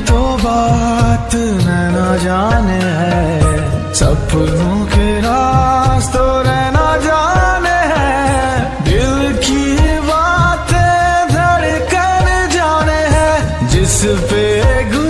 तो बात मैं ना जाने है। सपनों के रास्तों रहना जाने है। दिल की बातें धड़कन जाने है। जिस पे गुण